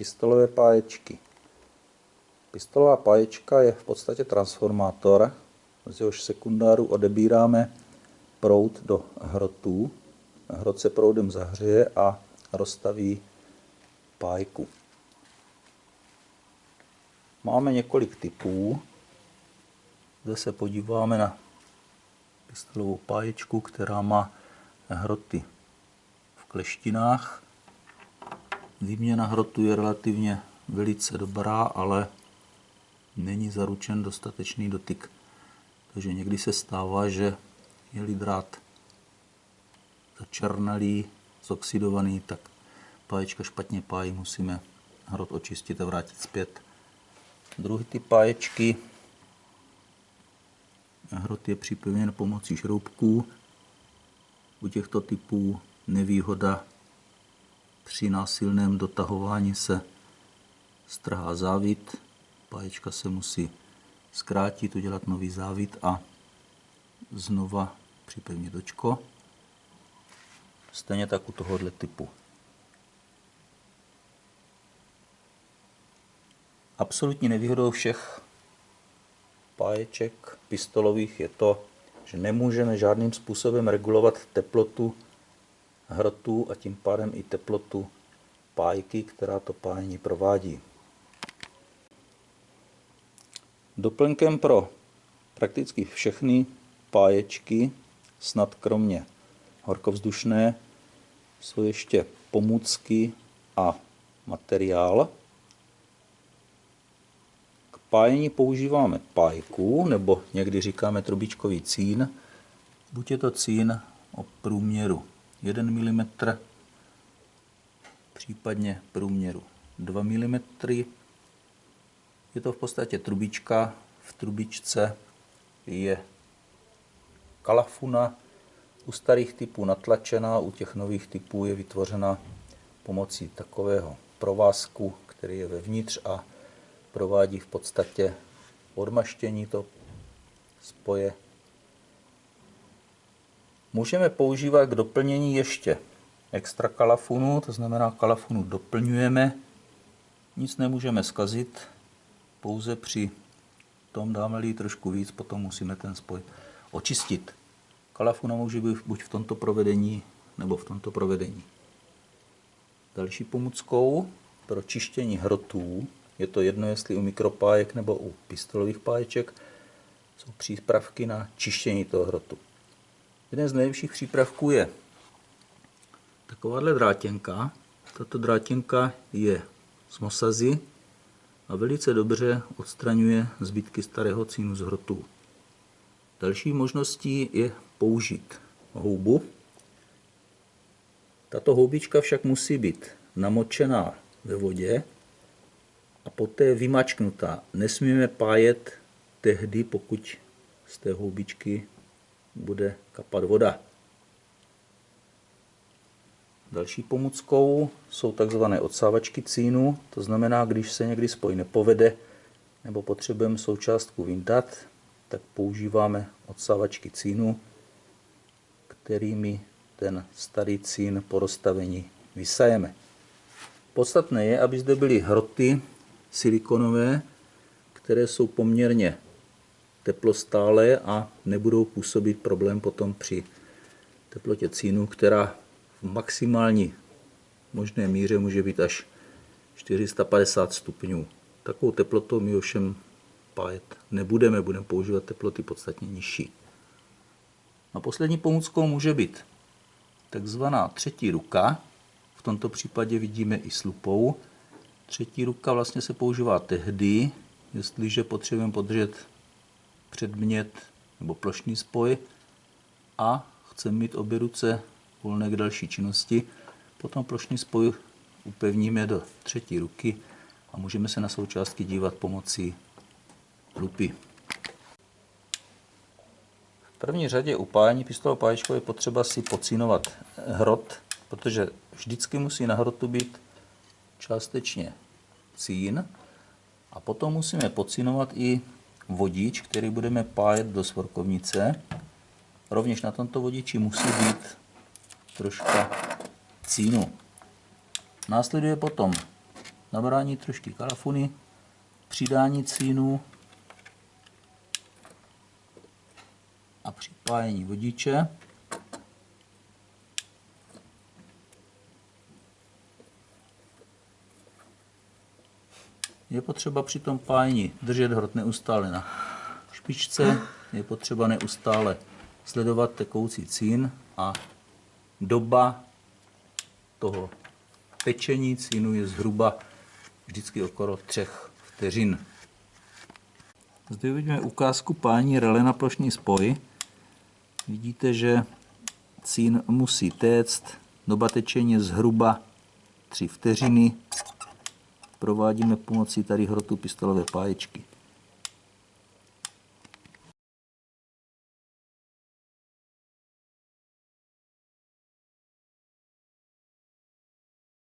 pistolové páječky. Pistolová páječka je v podstatě transformátor, z jehož sekundáru odebíráme proud do hrotů. Hrot se proudem zahřeje a rozstaví pájku. Máme několik typů. Zde se podíváme na pistolovou páječku, která má hroty v kleštinách. Výměna hrotu je relativně velice dobrá, ale není zaručen dostatečný dotyk. Takže někdy se stává, že je-li drát začernalý, zoxidovaný, tak páječka špatně pájí, musíme hrot očistit a vrátit zpět. Druhý typ páječky, hrot je připevněn pomocí šroubků. U těchto typů nevýhoda při násilném dotahování se strhá závit, páječka se musí zkrátit, udělat nový závit a znova připevnit dočko. Stejně tak u tohohle typu. Absolutní nevýhodou všech páječek pistolových je to, že nemůžeme žádným způsobem regulovat teplotu hrotu a tím pádem i teplotu pájky, která to pájení provádí. Doplňkem pro prakticky všechny páječky, snad kromě horkovzdušné, jsou ještě pomůcky a materiál. K pájení používáme pájku, nebo někdy říkáme trubičkový cín. Buď je to cín o průměru 1 mm, případně průměru 2 mm. Je to v podstatě trubička, v trubičce je kalafuna, u starých typů natlačená, u těch nových typů je vytvořena pomocí takového provázku, který je vevnitř a provádí v podstatě odmaštění to spoje Můžeme používat k doplnění ještě extra kalafunu, to znamená kalafunu doplňujeme, nic nemůžeme zkazit, pouze při tom dáme-li trošku víc, potom musíme ten spoj očistit. Kalafuna může být buď v tomto provedení, nebo v tomto provedení. Další pomůckou pro čištění hrotů, je to jedno jestli u mikropájek nebo u pistolových páječek, jsou přípravky na čištění toho hrotu. Jeden z nejlepších přípravků je takováhle drátěnka. Tato drátěnka je z mosazy a velice dobře odstraňuje zbytky starého cínu z hrotů. Další možností je použít houbu. Tato houbička však musí být namočená ve vodě a poté vymačknutá. Nesmíme pájet tehdy, pokud z té houbičky bude kapat voda. Další pomůckou jsou takzvané odsávačky cínu, to znamená, když se někdy spoj nepovede nebo potřebujeme součástku vyndat, tak používáme odsávačky cínu, kterými ten starý cín po rozstavení vysajeme. Podstatné je, aby zde byly hroty silikonové, které jsou poměrně teplostálé a nebudou působit problém potom při teplotě cínu, která v maximální možné míře může být až 450 stupňů. Takovou teplotou my ovšem pájet nebudeme, budeme používat teploty podstatně nižší. A poslední pomůckou může být takzvaná třetí ruka. V tomto případě vidíme i slupou. Třetí ruka vlastně se používá tehdy, jestliže potřebujeme podržet předmět nebo plošný spoj a chceme mít obě ruce volné k další činnosti. Potom plošný spoj upevníme do třetí ruky a můžeme se na součástky dívat pomocí lupy. V první řadě u pájení pistolovou páječkou je potřeba si pocínovat hrot, protože vždycky musí na hrotu být částečně cín a potom musíme pocínovat i vodič, který budeme pájet do svorkovnice. Rovněž na tomto vodiči musí být troška cínu. Následuje potom nabrání trošky karafuny, přidání cínu a připájení vodiče. Je potřeba při tom pájení držet hrot neustále na špičce, je potřeba neustále sledovat tekoucí cín a doba toho pečení cínu je zhruba vždycky okolo 3 vteřin. Zde vidíme ukázku pání rele na plošný spoj. Vidíte, že cín musí téct, doba tečení je zhruba 3 vteřiny. Provádíme pomocí tady hrotu pistolové páječky.